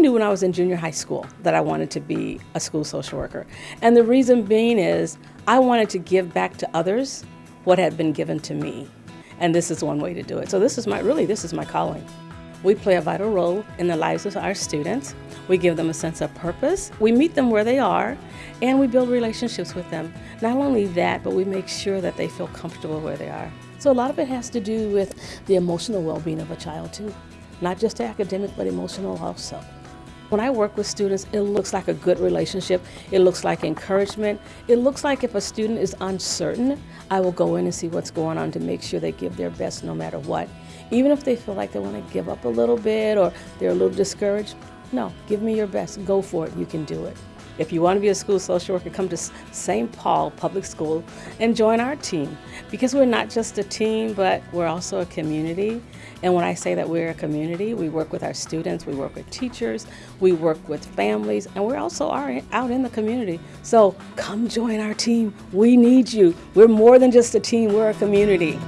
knew when I was in junior high school that I wanted to be a school social worker. And the reason being is I wanted to give back to others what had been given to me. And this is one way to do it. So this is my, really, this is my calling. We play a vital role in the lives of our students. We give them a sense of purpose. We meet them where they are, and we build relationships with them. Not only that, but we make sure that they feel comfortable where they are. So a lot of it has to do with the emotional well-being of a child too. Not just academic, but emotional also. When I work with students, it looks like a good relationship. It looks like encouragement. It looks like if a student is uncertain, I will go in and see what's going on to make sure they give their best no matter what. Even if they feel like they want to give up a little bit or they're a little discouraged, no, give me your best. Go for it. You can do it. If you want to be a school social worker, come to St. Paul Public School and join our team. Because we're not just a team, but we're also a community. And when I say that we're a community, we work with our students, we work with teachers, we work with families, and we're also are out in the community. So come join our team. We need you. We're more than just a team, we're a community.